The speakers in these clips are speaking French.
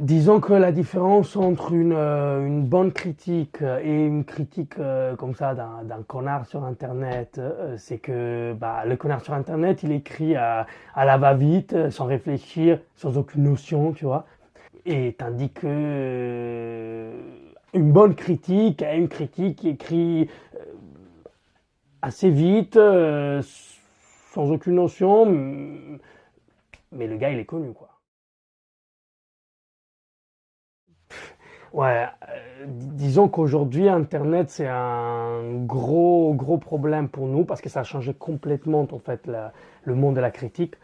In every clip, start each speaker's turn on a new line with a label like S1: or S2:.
S1: Disons que la différence entre une, euh, bonne critique et une critique euh, comme ça d'un connard sur Internet, euh, c'est que bah, le connard sur Internet, il écrit à, à la va-vite, sans réfléchir, sans aucune notion, tu vois. Et tandis que une bonne critique est une critique qui écrit assez vite, sans aucune notion, mais le gars, il est connu, quoi. Ouais, euh, disons qu'aujourd'hui, Internet, c'est un gros, gros problème pour nous parce que ça a changé complètement, en fait, le monde de la critique.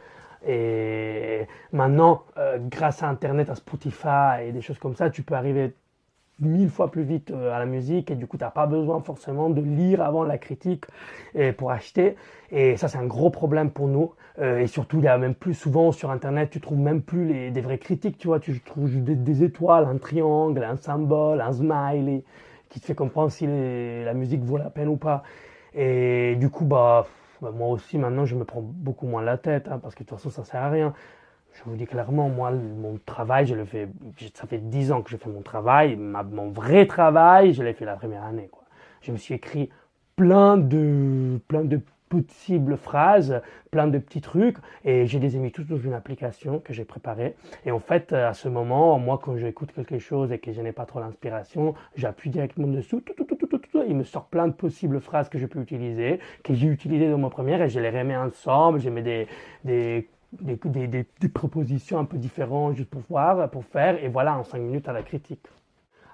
S1: Et maintenant, euh, grâce à Internet, à Spotify et des choses comme ça, tu peux arriver mille fois plus vite euh, à la musique et du coup tu n'as pas besoin forcément de lire avant la critique pour acheter. Et ça c'est un gros problème pour nous euh, et surtout il y a même plus souvent sur internet tu trouves même plus les, des vraies critiques tu vois. Tu trouves des, étoiles un triangle un symbole un smiley qui te fait comprendre si la musique vaut la peine ou pas. Et du coup bah, bah, moi aussi maintenant je me prends beaucoup moins la tête hein, parce que de toute façon ça sert à rien je vous dis clairement, moi, mon travail, je le fais, ça fait dix ans que je fais mon travail. mon vrai travail, je l'ai fait la première année. Je me suis écrit plein de, plein de possibles phrases, plein de petits trucs, et je les ai mis tous dans une application que j'ai préparée. Et en fait, à ce moment, moi, quand j'écoute quelque chose et que je n'ai pas trop l'inspiration, j'appuie directement dessous, il me sort plein de possibles phrases que je peux utiliser, que j'ai utilisées dans mon première, et je les remets ensemble, je mets des, des des, propositions un peu différentes juste pour voir, pour faire, et voilà, en cinq minutes à la critique.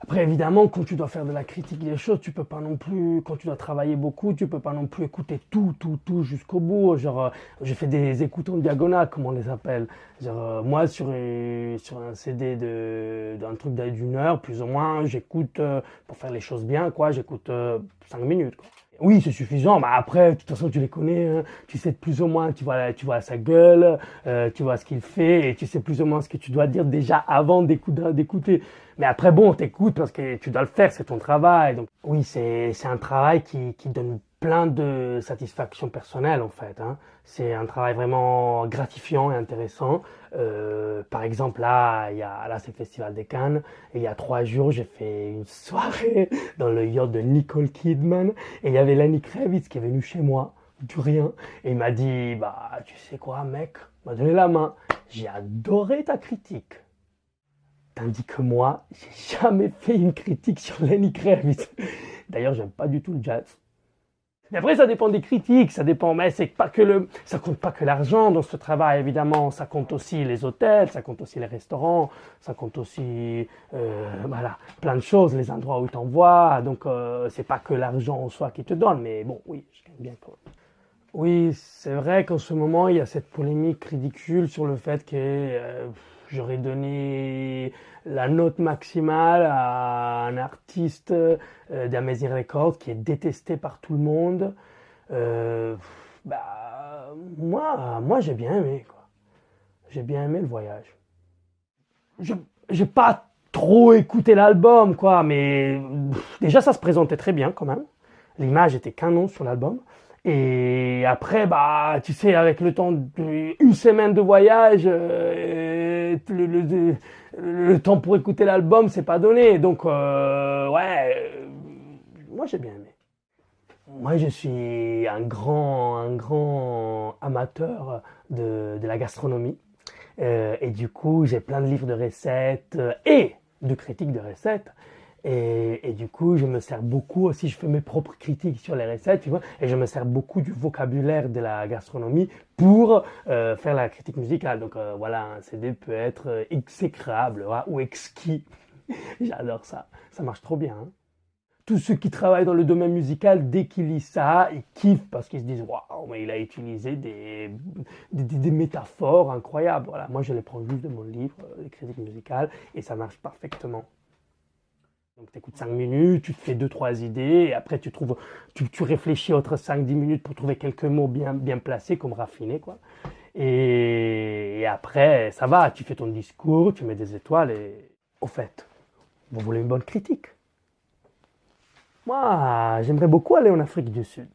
S1: Après, évidemment, quand tu dois faire de la critique des choses, tu peux pas non plus, quand tu dois travailler beaucoup, tu peux pas non plus écouter tout, tout, tout jusqu'au bout. Genre, euh, j'ai fait des écoutes en diagonale, comme on les appelle. Genre, euh, moi, sur, sur un CD d'un truc d'une heure, plus ou moins, j'écoute, euh, pour faire les choses bien, quoi, j'écoute cinq minutes, quoi. Oui, c'est suffisant. Mais après, de toute façon, tu les connais. Hein. Tu sais plus ou moins, tu vois, tu vois sa gueule, euh, tu vois ce qu'il fait, et tu sais plus ou moins ce que tu dois dire déjà avant d'écouter. Mais après, bon, t'écoutes parce que tu dois le faire, c'est ton travail. Donc, oui, c'est un travail qui, qui donne plein de satisfaction personnelle en fait. Hein. C'est un travail vraiment gratifiant et intéressant. Euh, par exemple là, il y a là c'est le Festival des Cannes et il y a trois jours j'ai fait une soirée dans le yacht de Nicole Kidman et il y avait Lenny Kravitz qui est venu chez moi du rien et il m'a dit bah tu sais quoi mec, m'a donné la main. J'ai adoré ta critique. Tandis que moi, j'ai jamais fait une critique sur Lenny Kravitz. D'ailleurs, j'aime pas du tout le jazz. Mais après, ça dépend des critiques, ça dépend, mais c'est pas que le, ça compte pas que l'argent dans ce travail, évidemment, ça compte aussi les hôtels, ça compte aussi les restaurants, ça compte aussi, euh, voilà, plein de choses, les endroits où tu t'envoies, donc euh, c'est pas que l'argent en soi qui te donne, mais bon, oui, je gagne bien quand. Oui, c'est vrai qu'en ce moment, il y a cette polémique ridicule sur le fait que euh, j'aurais donné la note maximale à un artiste euh, d'Amazing Records qui est détesté par tout le monde. Euh, bah, moi, moi j'ai bien aimé. J'ai bien aimé le voyage. Je j'ai pas trop écouté l'album, quoi, mais déjà ça se présentait très bien quand même. L'image était canon sur l'album. Et après, bah, tu sais, avec le temps d'une semaine de voyage, euh, le, le, temps pour écouter l'album, c'est pas donné. Donc, euh, ouais, euh, moi j'ai bien aimé. Moi, je suis un grand, un grand amateur de, de la gastronomie. et du coup, j'ai plein de livres de recettes et de critiques de recettes. Et, du coup, je me sers beaucoup aussi, je fais mes propres critiques sur les recettes, tu vois, et je me sers beaucoup du vocabulaire de la gastronomie pour euh, faire la critique musicale. Donc euh, voilà, un CD peut être euh, exécrable ou exquis. J'adore ça, ça marche trop bien. Hein. Tous ceux qui travaillent dans le domaine musical, dès qu'ils lisent ça, ils kiffent parce qu'ils se disent waouh, mais il a utilisé des, métaphores incroyables. Voilà, moi je les prends juste de mon livre, les critiques musicales, et ça marche parfaitement. Donc tu écoutes 5 minutes, tu te fais 2-3 idées, et après tu trouves, tu, réfléchis autres 5-10 minutes pour trouver quelques mots bien, bien placés, comme raffinés, quoi. Et, après, ça va, tu fais ton discours, tu mets des étoiles, et au fait, vous voulez une bonne critique? Moi, j'aimerais beaucoup aller en Afrique du Sud.